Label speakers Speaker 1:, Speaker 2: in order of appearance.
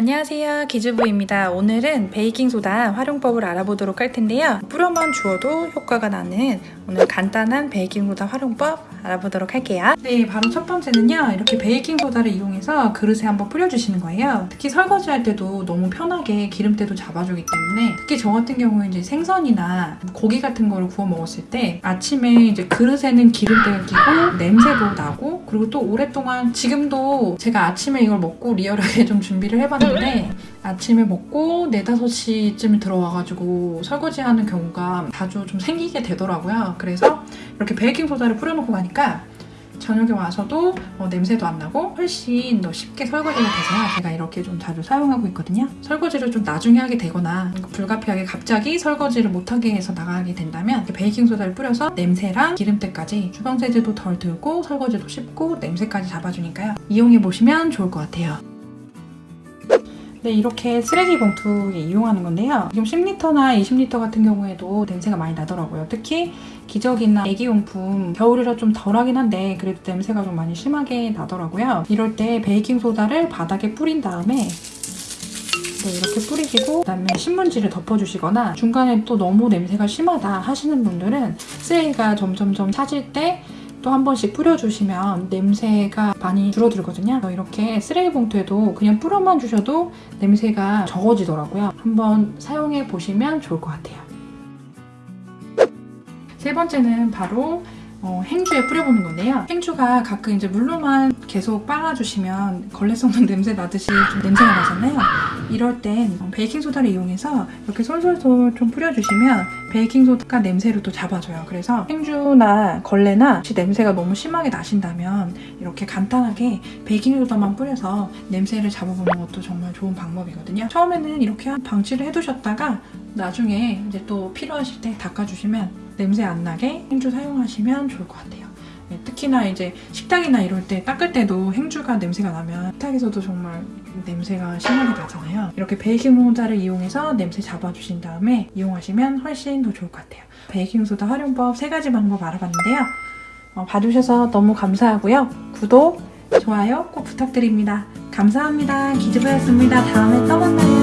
Speaker 1: 안녕하세요 기즈부입니다. 오늘은 베이킹소다 활용법을 알아보도록 할 텐데요. 뿌려만 주어도 효과가 나는 오늘 간단한 베이킹소다 활용법 알아보도록 할게요 네 바로 첫 번째는요 이렇게 베이킹소다를 이용해서 그릇에 한번 뿌려주시는 거예요 특히 설거지 할 때도 너무 편하게 기름때도 잡아주기 때문에 특히 저 같은 경우에 이제 생선이나 고기 같은 거를 구워 먹었을 때 아침에 이제 그릇에는 기름때가 끼고 냄새도 나고 그리고 또 오랫동안 지금도 제가 아침에 이걸 먹고 리얼하게 좀 준비를 해봤는데 아침에 먹고 4, 5시쯤 들어와가지고 설거지하는 경우가 자주 좀 생기게 되더라고요. 그래서 이렇게 베이킹소다를 뿌려놓고 가니까 저녁에 와서도 어, 냄새도 안 나고 훨씬 더 쉽게 설거지가 돼서요. 제가 이렇게 좀 자주 사용하고 있거든요. 설거지를 좀 나중에 하게 되거나 불가피하게 갑자기 설거지를 못하게 해서 나가게 된다면 베이킹소다를 뿌려서 냄새랑 기름때까지 주방세제도 덜 들고 설거지도 쉽고 냄새까지 잡아주니까요. 이용해보시면 좋을 것 같아요. 네, 이렇게 쓰레기 봉투에 이용하는 건데요. 지금 10리터나 20리터 같은 경우에도 냄새가 많이 나더라고요. 특히 기저귀나 애기용품 겨울이라 좀 덜하긴 한데 그래도 냄새가 좀 많이 심하게 나더라고요. 이럴 때 베이킹소다를 바닥에 뿌린 다음에 네, 이렇게 뿌리시고 그다음에 신문지를 덮어주시거나 중간에 또 너무 냄새가 심하다 하시는 분들은 쓰레기가 점점점 차질 때 또 한 번씩 뿌려주시면 냄새가 많이 줄어들거든요. 이렇게 쓰레기 봉투에도 그냥 뿌려만 주셔도 냄새가 적어지더라고요. 한번 사용해 보시면 좋을 것 같아요. 세 번째는 바로 어, 행주에 뿌려보는 건데요. 행주가 가끔 이제 물로만 계속 빨아주시면 걸레 썩는 냄새 나듯이 좀 냄새가 나잖아요. 이럴 땐 베이킹소다를 이용해서 이렇게 솔솔솔 좀 뿌려주시면 베이킹소다가 냄새를 또 잡아줘요. 그래서 행주나 걸레나 혹시 냄새가 너무 심하게 나신다면 이렇게 간단하게 베이킹소다만 뿌려서 냄새를 잡아보는 것도 정말 좋은 방법이거든요. 처음에는 이렇게 방치를 해두셨다가 나중에 이제 또 필요하실 때 닦아주시면 냄새 안 나게 행주 사용하시면 좋을 것 같아요. 네, 특히나 이제 식탁이나 이럴 때 닦을 때도 행주가 냄새가 나면 식탁에서도 정말 냄새가 심하게 나잖아요. 이렇게 베이킹소다를 이용해서 냄새 잡아주신 다음에 이용하시면 훨씬 더 좋을 것 같아요. 베이킹소다 활용법 세 가지 방법 알아봤는데요. 어, 봐주셔서 너무 감사하고요. 구독, 좋아요 꼭 부탁드립니다. 감사합니다. 기즈부였습니다. 다음에 또 만나요.